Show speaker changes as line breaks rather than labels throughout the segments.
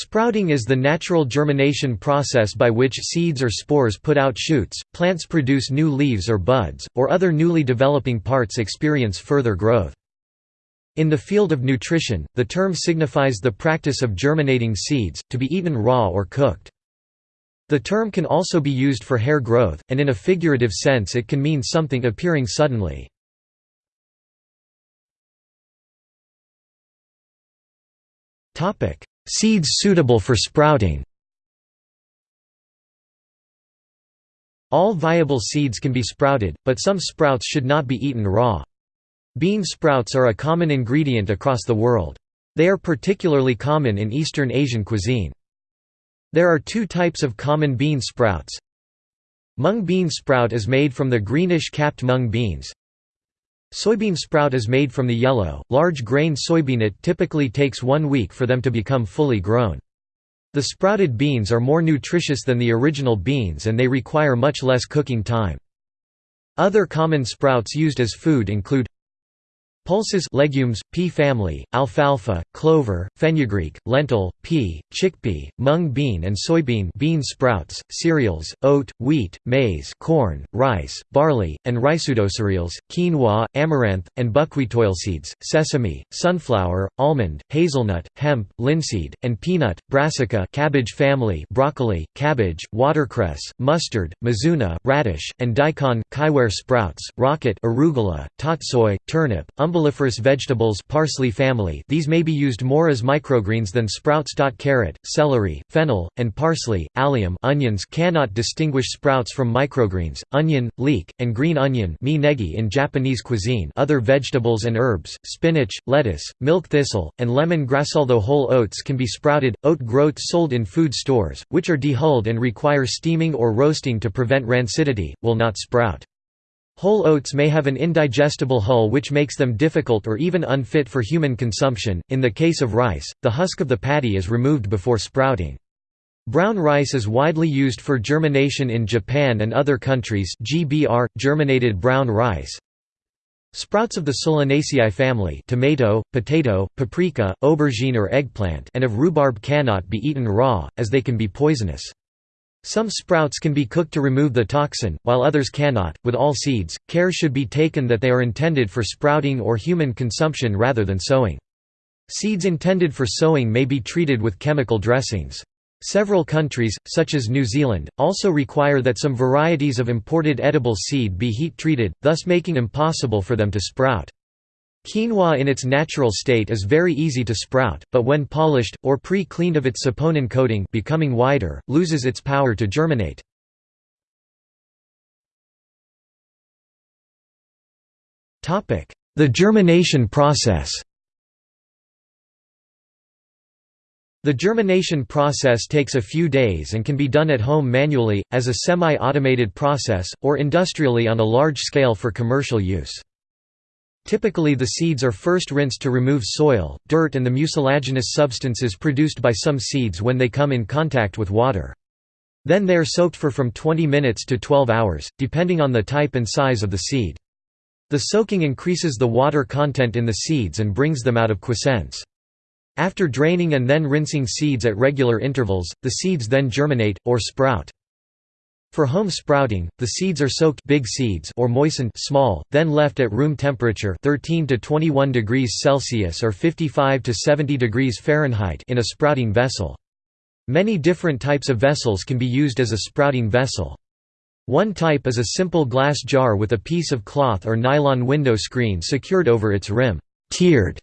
Sprouting is the natural germination process by which seeds or spores put out shoots, plants produce new leaves or buds, or other newly developing parts experience further growth. In the field of nutrition, the term signifies the practice of germinating seeds, to be eaten raw or cooked. The term can also be used for hair growth, and in a figurative sense it can mean something appearing suddenly. Seeds suitable for sprouting All viable seeds can be sprouted, but some sprouts should not be eaten raw. Bean sprouts are a common ingredient across the world. They are particularly common in Eastern Asian cuisine. There are two types of common bean sprouts. Mung bean sprout is made from the greenish-capped mung beans. Soybean sprout is made from the yellow, large-grain soybean. It typically takes one week for them to become fully grown. The sprouted beans are more nutritious than the original beans and they require much less cooking time. Other common sprouts used as food include Pulses legumes, pea family, alfalfa, clover, fenugreek, lentil, pea, chickpea, mung bean and soybean bean sprouts, cereals, oat, wheat, maize corn, rice, barley, and cereals, quinoa, amaranth, and buckwheat oilseeds, sesame, sunflower, almond, hazelnut, hemp, linseed, and peanut, brassica cabbage family broccoli, cabbage, watercress, mustard, mizuna, radish, and daikon sprouts, rocket arugula, tatsoi, turnip, umbel umbelliferous vegetables parsley family these may be used more as microgreens than sprouts. Carrot, celery, fennel, and parsley, allium onions cannot distinguish sprouts from microgreens, onion, leek, and green onion in Japanese cuisine other vegetables and herbs, spinach, lettuce, milk thistle, and lemon grass Although whole oats can be sprouted, oat groats sold in food stores, which are dehulled and require steaming or roasting to prevent rancidity, will not sprout. Whole oats may have an indigestible hull which makes them difficult or even unfit for human consumption. In the case of rice, the husk of the paddy is removed before sprouting. Brown rice is widely used for germination in Japan and other countries GBR, germinated brown rice. Sprouts of the Solanaceae family tomato, potato, paprika, aubergine or eggplant and of rhubarb cannot be eaten raw, as they can be poisonous. Some sprouts can be cooked to remove the toxin, while others cannot. With all seeds, care should be taken that they are intended for sprouting or human consumption rather than sowing. Seeds intended for sowing may be treated with chemical dressings. Several countries, such as New Zealand, also require that some varieties of imported edible seed be heat-treated, thus making impossible for them to sprout. Quinoa in its natural state is very easy to sprout, but when polished, or pre-cleaned of its saponin coating becoming wider, loses its power to germinate. The germination process The germination process takes a few days and can be done at home manually, as a semi-automated process, or industrially on a large scale for commercial use. Typically the seeds are first rinsed to remove soil, dirt and the mucilaginous substances produced by some seeds when they come in contact with water. Then they are soaked for from 20 minutes to 12 hours, depending on the type and size of the seed. The soaking increases the water content in the seeds and brings them out of quiescence. After draining and then rinsing seeds at regular intervals, the seeds then germinate, or sprout. For home sprouting, the seeds are soaked big seeds or moistened small, then left at room temperature 13 to 21 degrees Celsius or 55 to 70 degrees Fahrenheit in a sprouting vessel. Many different types of vessels can be used as a sprouting vessel. One type is a simple glass jar with a piece of cloth or nylon window screen secured over its rim. Tiered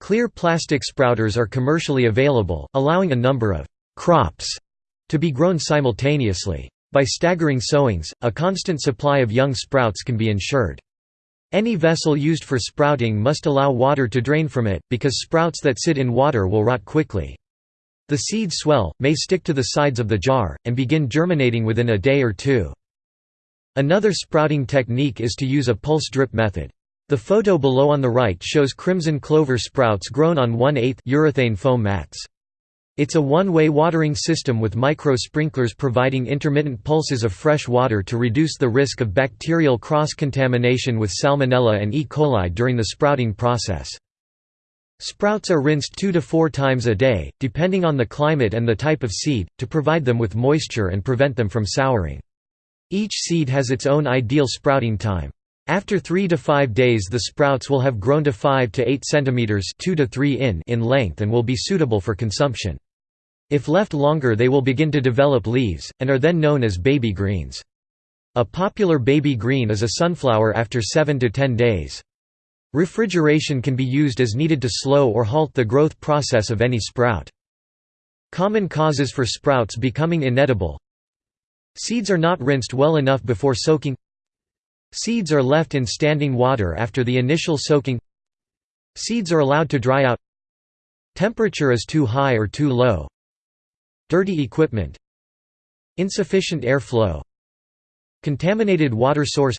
clear plastic sprouters are commercially available, allowing a number of crops to be grown simultaneously. By staggering sowings, a constant supply of young sprouts can be ensured. Any vessel used for sprouting must allow water to drain from it, because sprouts that sit in water will rot quickly. The seeds swell, may stick to the sides of the jar, and begin germinating within a day or two. Another sprouting technique is to use a pulse drip method. The photo below on the right shows crimson clover sprouts grown on 1 8 urethane foam mats. It's a one-way watering system with micro-sprinklers providing intermittent pulses of fresh water to reduce the risk of bacterial cross-contamination with Salmonella and E. coli during the sprouting process. Sprouts are rinsed two to four times a day, depending on the climate and the type of seed, to provide them with moisture and prevent them from souring. Each seed has its own ideal sprouting time. After 3 to 5 days the sprouts will have grown to 5 to 8 cm 2 to 3 in in length and will be suitable for consumption. If left longer they will begin to develop leaves, and are then known as baby greens. A popular baby green is a sunflower after 7 to 10 days. Refrigeration can be used as needed to slow or halt the growth process of any sprout. Common causes for sprouts becoming inedible Seeds are not rinsed well enough before soaking Seeds are left in standing water after the initial soaking Seeds are allowed to dry out Temperature is too high or too low Dirty equipment Insufficient airflow Contaminated water source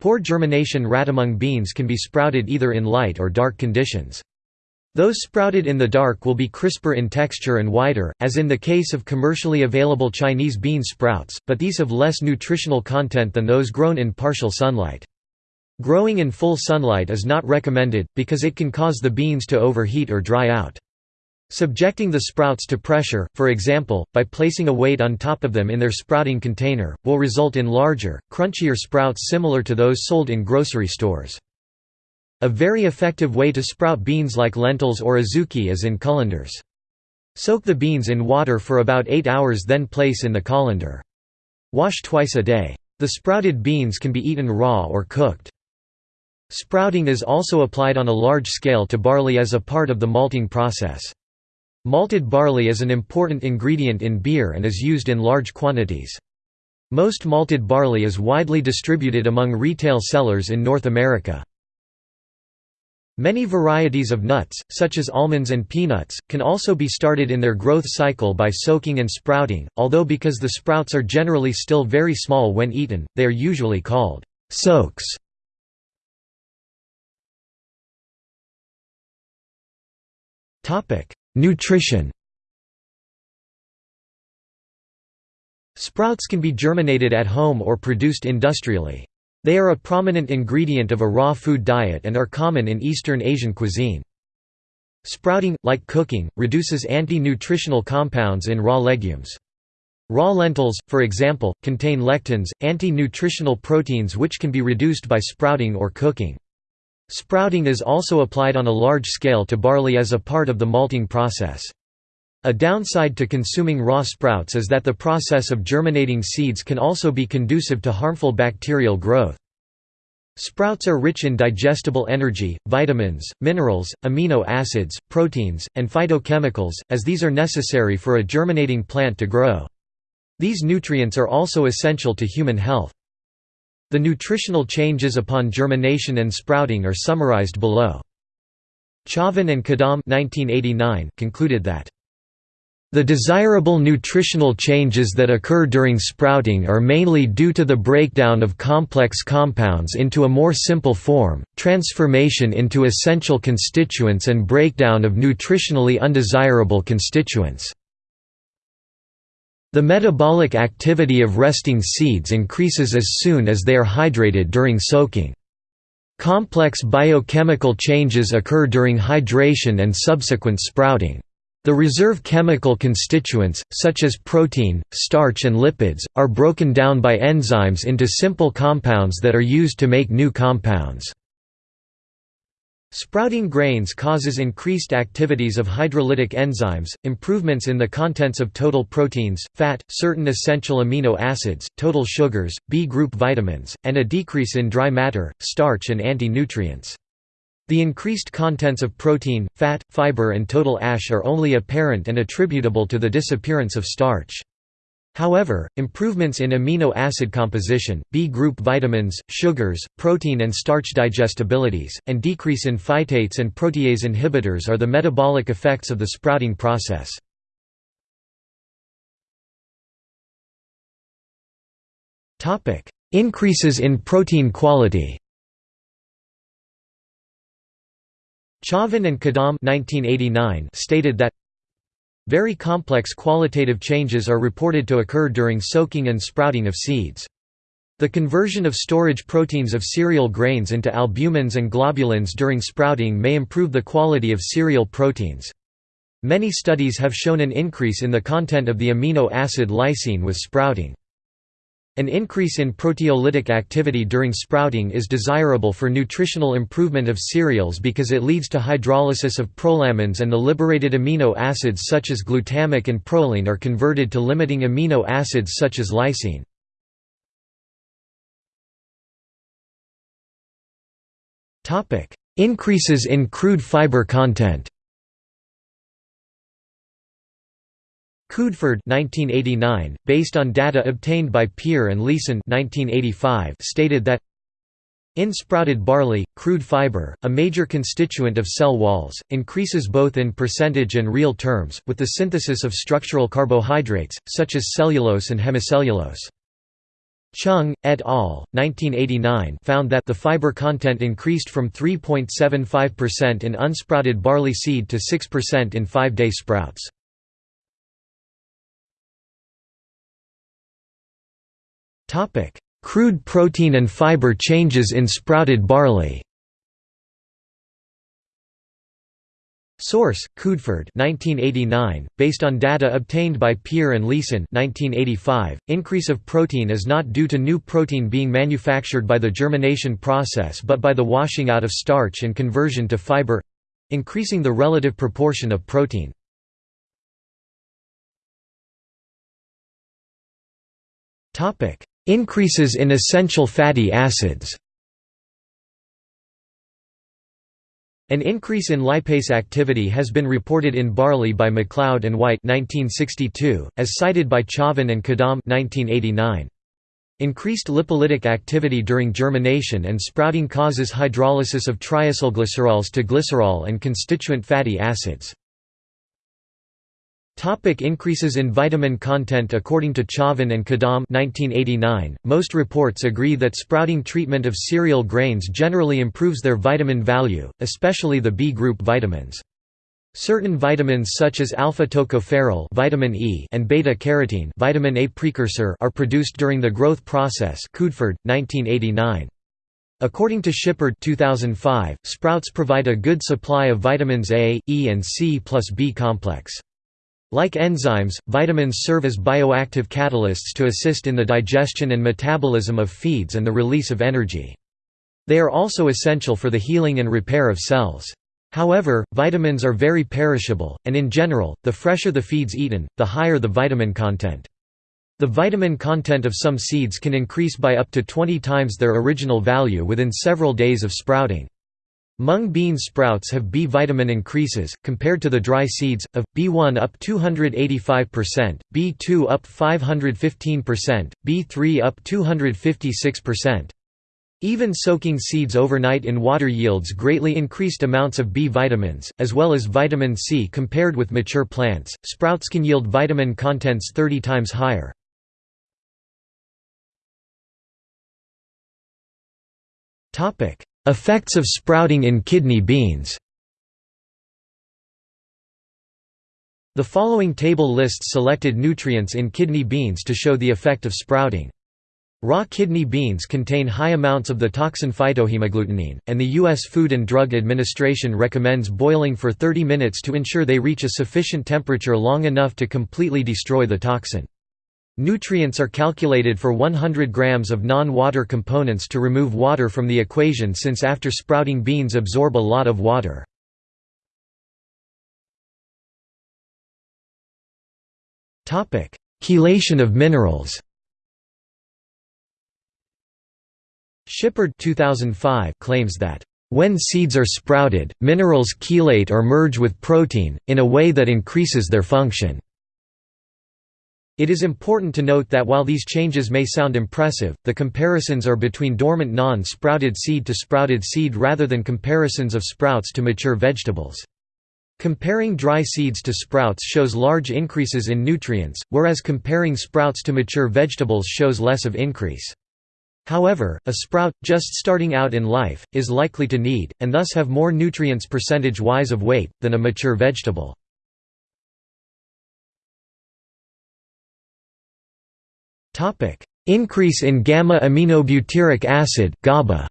Poor germination rat among beans can be sprouted either in light or dark conditions. Those sprouted in the dark will be crisper in texture and wider, as in the case of commercially available Chinese bean sprouts, but these have less nutritional content than those grown in partial sunlight. Growing in full sunlight is not recommended, because it can cause the beans to overheat or dry out. Subjecting the sprouts to pressure, for example, by placing a weight on top of them in their sprouting container, will result in larger, crunchier sprouts similar to those sold in grocery stores. A very effective way to sprout beans like lentils or azuki is in colanders. Soak the beans in water for about 8 hours then place in the colander. Wash twice a day. The sprouted beans can be eaten raw or cooked. Sprouting is also applied on a large scale to barley as a part of the malting process. Malted barley is an important ingredient in beer and is used in large quantities. Most malted barley is widely distributed among retail sellers in North America. Many varieties of nuts, such as almonds and peanuts, can also be started in their growth cycle by soaking and sprouting, although because the sprouts are generally still very small when eaten, they are usually called soaks. Nutrition Sprouts can be germinated at home or produced industrially. They are a prominent ingredient of a raw food diet and are common in Eastern Asian cuisine. Sprouting, like cooking, reduces anti-nutritional compounds in raw legumes. Raw lentils, for example, contain lectins, anti-nutritional proteins which can be reduced by sprouting or cooking. Sprouting is also applied on a large scale to barley as a part of the malting process. A downside to consuming raw sprouts is that the process of germinating seeds can also be conducive to harmful bacterial growth. Sprouts are rich in digestible energy, vitamins, minerals, amino acids, proteins, and phytochemicals, as these are necessary for a germinating plant to grow. These nutrients are also essential to human health. The nutritional changes upon germination and sprouting are summarized below. Chavan and Kadam concluded that the desirable nutritional changes that occur during sprouting are mainly due to the breakdown of complex compounds into a more simple form, transformation into essential constituents and breakdown of nutritionally undesirable constituents. The metabolic activity of resting seeds increases as soon as they are hydrated during soaking. Complex biochemical changes occur during hydration and subsequent sprouting. The reserve chemical constituents, such as protein, starch and lipids, are broken down by enzymes into simple compounds that are used to make new compounds. Sprouting grains causes increased activities of hydrolytic enzymes, improvements in the contents of total proteins, fat, certain essential amino acids, total sugars, B-group vitamins, and a decrease in dry matter, starch and anti-nutrients. The increased contents of protein, fat, fiber and total ash are only apparent and attributable to the disappearance of starch. However, improvements in amino acid composition, B-group vitamins, sugars, protein and starch digestibilities, and decrease in phytates and protease inhibitors are the metabolic effects of the sprouting process. Increases in protein quality Chavan and Kadam 1989 stated that very complex qualitative changes are reported to occur during soaking and sprouting of seeds. The conversion of storage proteins of cereal grains into albumins and globulins during sprouting may improve the quality of cereal proteins. Many studies have shown an increase in the content of the amino acid lysine with sprouting. An increase in proteolytic activity during sprouting is desirable for nutritional improvement of cereals because it leads to hydrolysis of prolamins and the liberated amino acids such as glutamic and proline are converted to limiting amino acids such as lysine. Increases in crude fiber content Cuddeford 1989, based on data obtained by Peer and Leeson 1985, stated that in sprouted barley, crude fiber, a major constituent of cell walls, increases both in percentage and real terms, with the synthesis of structural carbohydrates, such as cellulose and hemicellulose. Chung, et al. 1989 found that the fiber content increased from 3.75% in unsprouted barley seed to 6% in five-day sprouts. Topic: Crude protein and fiber changes in sprouted barley. Source: Cuddeford 1989, based on data obtained by Peer and Leeson 1985. Increase of protein is not due to new protein being manufactured by the germination process but by the washing out of starch and conversion to fiber increasing the relative proportion of protein. Topic: Increases in essential fatty acids An increase in lipase activity has been reported in barley by MacLeod and White 1962, as cited by Chavan and Kadam 1989. Increased lipolytic activity during germination and sprouting causes hydrolysis of triacylglycerols to glycerol and constituent fatty acids. Topic increases in vitamin content According to Chavan and Kadam 1989, most reports agree that sprouting treatment of cereal grains generally improves their vitamin value, especially the B group vitamins. Certain vitamins such as alpha-tocopherol vitamin E and beta-carotene vitamin A precursor are produced during the growth process Cuddeford, 1989. According to Shipard 2005, sprouts provide a good supply of vitamins A, E and C plus B complex. Like enzymes, vitamins serve as bioactive catalysts to assist in the digestion and metabolism of feeds and the release of energy. They are also essential for the healing and repair of cells. However, vitamins are very perishable, and in general, the fresher the feeds eaten, the higher the vitamin content. The vitamin content of some seeds can increase by up to 20 times their original value within several days of sprouting. Mung bean sprouts have B vitamin increases, compared to the dry seeds, of, B1 up 285%, B2 up 515%, B3 up 256%. Even soaking seeds overnight in water yields greatly increased amounts of B vitamins, as well as vitamin C compared with mature plants. Sprouts can yield vitamin contents 30 times higher. Topic: Effects of sprouting in kidney beans The following table lists selected nutrients in kidney beans to show the effect of sprouting. Raw kidney beans contain high amounts of the toxin phytohemagglutinin, and the U.S. Food and Drug Administration recommends boiling for 30 minutes to ensure they reach a sufficient temperature long enough to completely destroy the toxin. Nutrients are calculated for 100 grams of non-water components to remove water from the equation since after sprouting beans absorb a lot of water. Chelation of minerals Shipard 2005 claims that when seeds are sprouted, minerals chelate or merge with protein, in a way that increases their function. It is important to note that while these changes may sound impressive, the comparisons are between dormant non-sprouted seed to sprouted seed rather than comparisons of sprouts to mature vegetables. Comparing dry seeds to sprouts shows large increases in nutrients, whereas comparing sprouts to mature vegetables shows less of increase. However, a sprout, just starting out in life, is likely to need, and thus have more nutrients percentage-wise of weight, than a mature vegetable. Increase in gamma-aminobutyric acid GABA.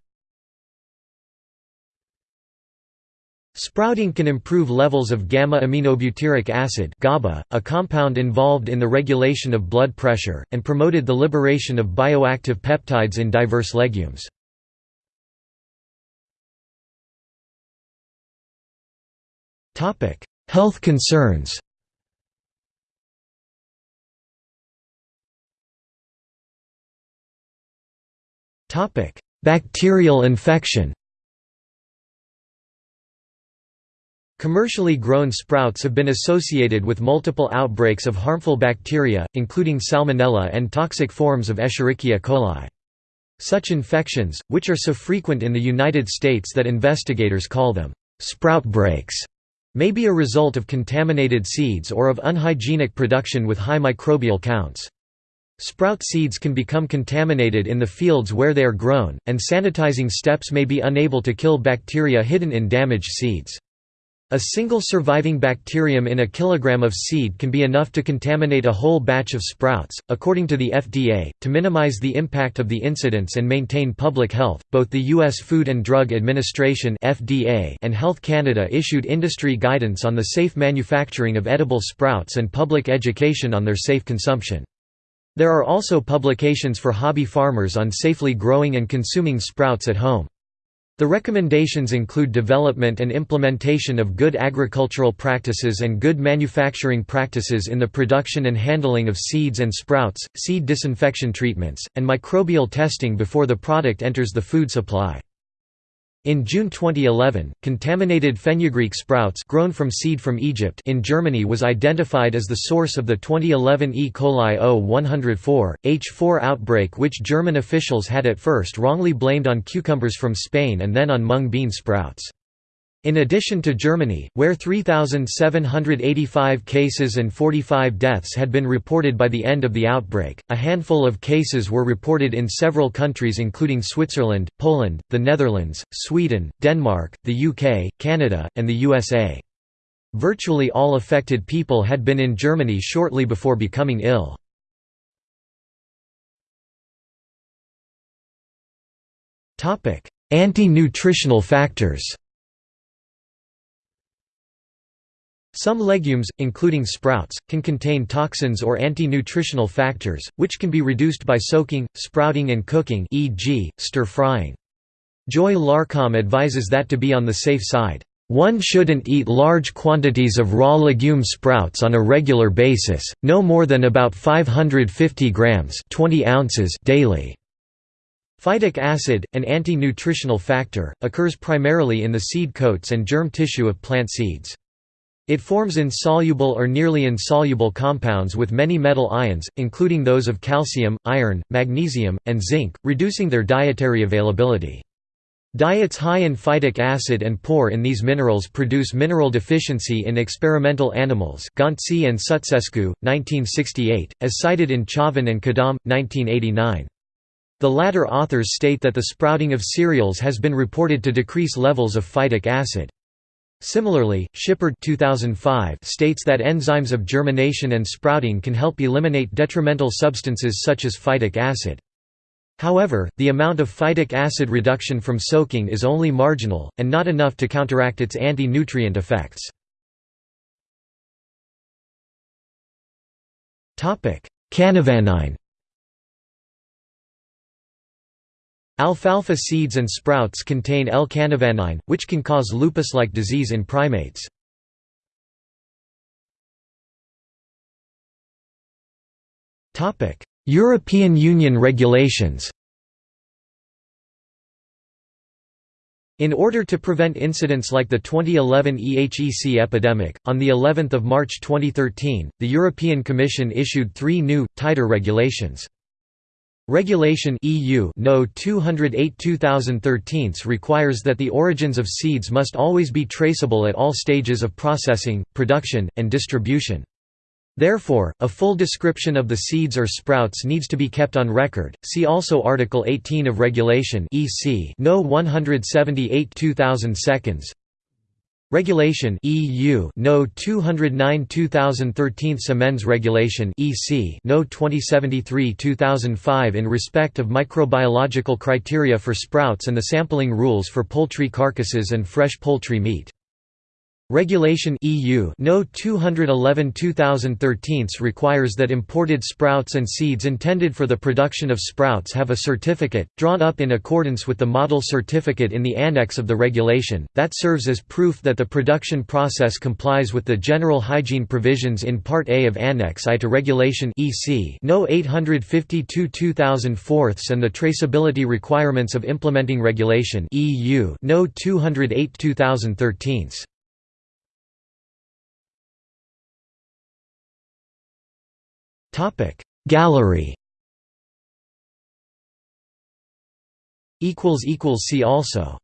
Sprouting can improve levels of gamma-aminobutyric acid GABA, a compound involved in the regulation of blood pressure, and promoted the liberation of bioactive peptides in diverse legumes. Health concerns Bacterial infection Commercially grown sprouts have been associated with multiple outbreaks of harmful bacteria, including salmonella and toxic forms of Escherichia coli. Such infections, which are so frequent in the United States that investigators call them sprout breaks, may be a result of contaminated seeds or of unhygienic production with high microbial counts. Sprout seeds can become contaminated in the fields where they are grown, and sanitizing steps may be unable to kill bacteria hidden in damaged seeds. A single surviving bacterium in a kilogram of seed can be enough to contaminate a whole batch of sprouts. According to the FDA, to minimize the impact of the incidents and maintain public health, both the U.S. Food and Drug Administration (FDA) and Health Canada issued industry guidance on the safe manufacturing of edible sprouts and public education on their safe consumption. There are also publications for hobby farmers on safely growing and consuming sprouts at home. The recommendations include development and implementation of good agricultural practices and good manufacturing practices in the production and handling of seeds and sprouts, seed disinfection treatments, and microbial testing before the product enters the food supply. In June 2011, contaminated fenugreek sprouts grown from seed from Egypt in Germany was identified as the source of the 2011 E. coli O104, H4 outbreak which German officials had at first wrongly blamed on cucumbers from Spain and then on mung bean sprouts. In addition to Germany, where 3,785 cases and 45 deaths had been reported by the end of the outbreak, a handful of cases were reported in several countries including Switzerland, Poland, the Netherlands, Sweden, Denmark, the UK, Canada, and the USA. Virtually all affected people had been in Germany shortly before becoming ill. Anti-nutritional factors Some legumes, including sprouts, can contain toxins or anti-nutritional factors, which can be reduced by soaking, sprouting and cooking e.g., stir-frying. Joy Larkcom advises that to be on the safe side, "...one shouldn't eat large quantities of raw legume sprouts on a regular basis, no more than about 550 grams 20 ounces daily." Phytic acid, an anti-nutritional factor, occurs primarily in the seed coats and germ tissue of plant seeds. It forms insoluble or nearly insoluble compounds with many metal ions, including those of calcium, iron, magnesium, and zinc, reducing their dietary availability. Diets high in phytic acid and poor in these minerals produce mineral deficiency in experimental animals Gontzea and Sutzescu, 1968, as cited in Chavan and Kadam, 1989. The latter authors state that the sprouting of cereals has been reported to decrease levels of phytic acid. Similarly, Shipard 2005 states that enzymes of germination and sprouting can help eliminate detrimental substances such as phytic acid. However, the amount of phytic acid reduction from soaking is only marginal, and not enough to counteract its anti-nutrient effects. Canavanine Alfalfa seeds and sprouts contain L-canavanine, which can cause lupus-like disease in primates. European Union regulations In order to prevent incidents like the 2011 EHEC epidemic, on the 11th of March 2013, the European Commission issued three new, tighter regulations. Regulation EU No 208-2013 requires that the origins of seeds must always be traceable at all stages of processing, production, and distribution. Therefore, a full description of the seeds or sprouts needs to be kept on record. See also Article 18 of Regulation EC No 178-2000 seconds. Regulation EU No. 209 2013 Semens Regulation EC No. 2073 2005 in respect of microbiological criteria for sprouts and the sampling rules for poultry carcasses and fresh poultry meat Regulation EU No 211/2013 requires that imported sprouts and seeds intended for the production of sprouts have a certificate drawn up in accordance with the model certificate in the annex of the regulation that serves as proof that the production process complies with the general hygiene provisions in Part A of Annex I to Regulation EC No 852/2004 and the traceability requirements of implementing regulation EU No 208/2013. Gallery. See also